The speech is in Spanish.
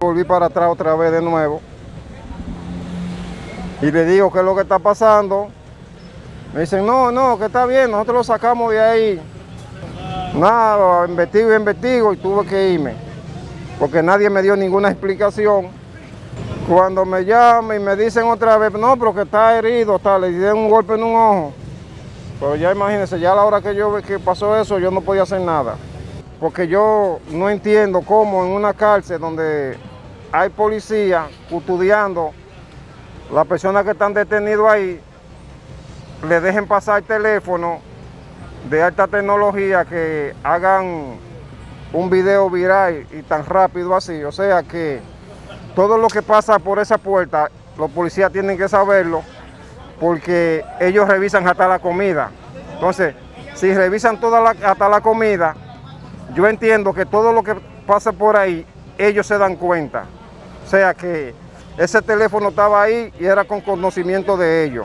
Volví para atrás otra vez de nuevo. Y le digo qué es lo que está pasando. Me dicen, no, no, que está bien, nosotros lo sacamos de ahí. Nada, investigo y investigo y tuve que irme. Porque nadie me dio ninguna explicación. Cuando me llaman y me dicen otra vez, no, pero que está herido, está, le dieron un golpe en un ojo. Pero ya imagínense, ya a la hora que yo que pasó eso, yo no podía hacer nada. Porque yo no entiendo cómo en una cárcel donde hay policía custodiando las personas que están detenidas ahí, le dejen pasar el teléfono de alta tecnología que hagan un video viral y tan rápido así. O sea que todo lo que pasa por esa puerta, los policías tienen que saberlo porque ellos revisan hasta la comida. Entonces, si revisan toda hasta la comida, yo entiendo que todo lo que pasa por ahí, ellos se dan cuenta. O sea que ese teléfono estaba ahí y era con conocimiento de ellos.